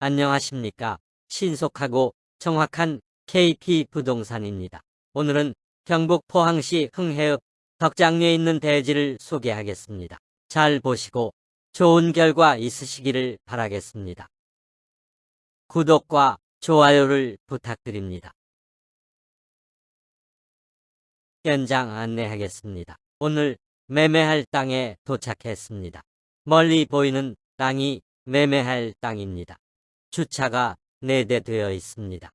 안녕하십니까. 신속하고 정확한 KP 부동산입니다. 오늘은 경북 포항시 흥해읍 덕장리에 있는 대지를 소개하겠습니다. 잘 보시고 좋은 결과 있으시기를 바라겠습니다. 구독과 좋아요를 부탁드립니다. 현장 안내하겠습니다. 오늘 매매할 땅에 도착했습니다. 멀리 보이는 땅이 매매할 땅입니다. 주차가 4대 되어 있습니다.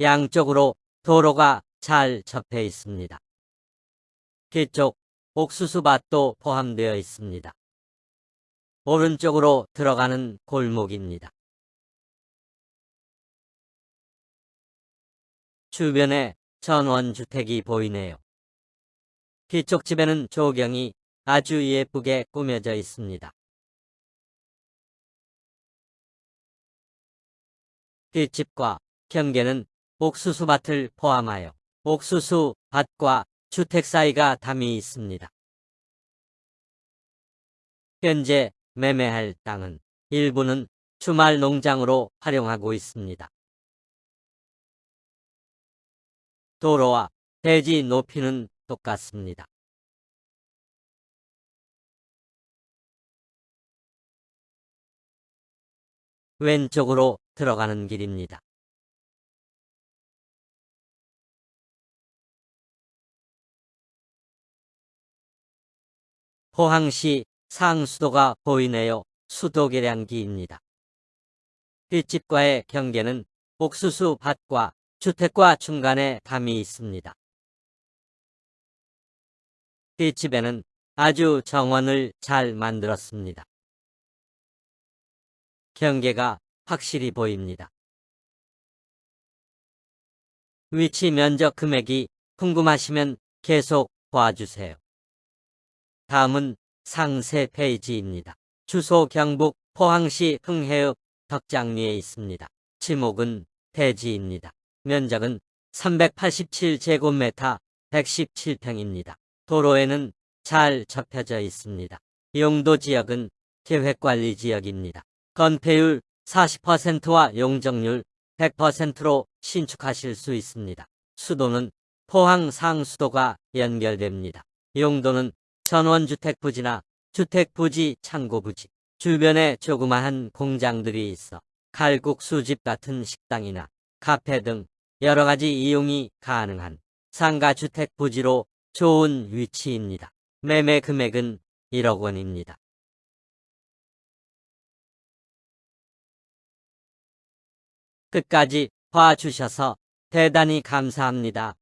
양쪽으로 도로가 잘 접해 있습니다. 뒤쪽 옥수수밭도 포함되어 있습니다. 오른쪽으로 들어가는 골목입니다. 주변에 전원주택이 보이네요. 뒤쪽 집에는 조경이 아주 예쁘게 꾸며져 있습니다. 뒷집과 경계는 옥수수밭을 포함하여 옥수수 밭과 주택 사이가 담이 있습니다. 현재 매매할 땅은 일부는 주말 농장으로 활용하고 있습니다. 도로와 대지 높이는 똑같습니다. 왼쪽으로 들어가는 길입니다. 포항시 상수도가 보이네요. 수도계량기입니다. 뒷집과의 경계는 옥수수 밭과 주택과 중간에 담이 있습니다. 뒷집에는 아주 정원을 잘 만들었습니다. 경계가 확실히 보입니다. 위치 면적 금액이 궁금하시면 계속 봐주세요. 다음은 상세 페이지입니다. 주소 경북 포항시 흥해읍 덕장리에 있습니다. 지목은 대지입니다. 면적은 387제곱미터 117평입니다. 도로에는 잘 접혀져 있습니다. 용도 지역은 계획관리 지역입니다. 건폐율 40%와 용적률 100%로 신축하실 수 있습니다. 수도는 포항 상수도가 연결됩니다. 용도는 전원주택 부지나 주택 부지, 창고 부지, 주변에 조그마한 공장들이 있어 칼국 수집 같은 식당이나 카페 등 여러 가지 이용이 가능한 상가 주택 부지로 좋은 위치입니다. 매매 금액은 1억 원입니다. 끝까지 봐주셔서 대단히 감사합니다.